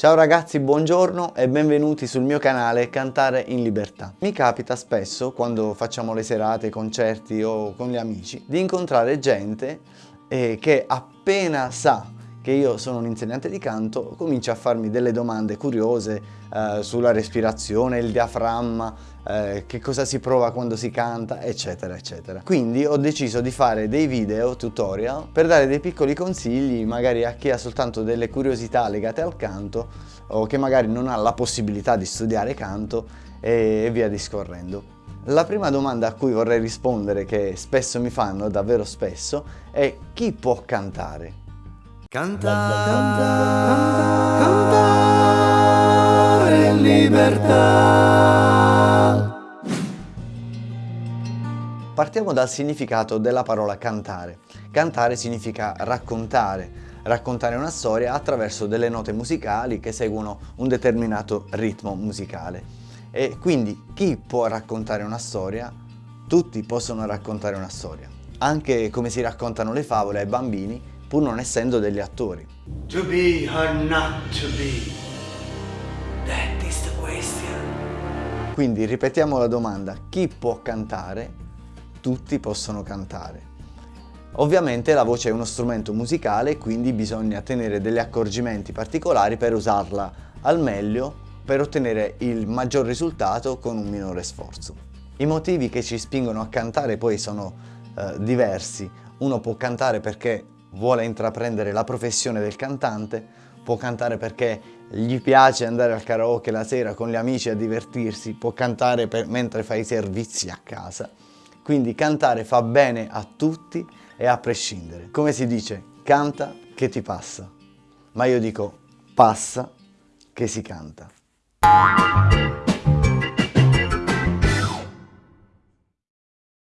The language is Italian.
Ciao ragazzi, buongiorno e benvenuti sul mio canale Cantare in Libertà. Mi capita spesso, quando facciamo le serate, concerti o con gli amici, di incontrare gente eh, che appena sa che io sono un insegnante di canto, comincia a farmi delle domande curiose eh, sulla respirazione, il diaframma, eh, che cosa si prova quando si canta, eccetera, eccetera. Quindi ho deciso di fare dei video tutorial per dare dei piccoli consigli magari a chi ha soltanto delle curiosità legate al canto o che magari non ha la possibilità di studiare canto e via discorrendo. La prima domanda a cui vorrei rispondere, che spesso mi fanno, davvero spesso, è chi può cantare? Cantare, cantare, cantare libertà. Partiamo dal significato della parola cantare. Cantare significa raccontare, raccontare una storia attraverso delle note musicali che seguono un determinato ritmo musicale. E quindi chi può raccontare una storia? Tutti possono raccontare una storia. Anche come si raccontano le favole ai bambini pur non essendo degli attori. To be or not to be, that is the question. Quindi ripetiamo la domanda, chi può cantare? Tutti possono cantare. Ovviamente la voce è uno strumento musicale, quindi bisogna tenere degli accorgimenti particolari per usarla al meglio per ottenere il maggior risultato con un minore sforzo. I motivi che ci spingono a cantare poi sono eh, diversi. Uno può cantare perché vuole intraprendere la professione del cantante, può cantare perché gli piace andare al karaoke la sera con gli amici a divertirsi, può cantare per, mentre fa i servizi a casa. Quindi cantare fa bene a tutti e a prescindere. Come si dice, canta che ti passa. Ma io dico, passa che si canta.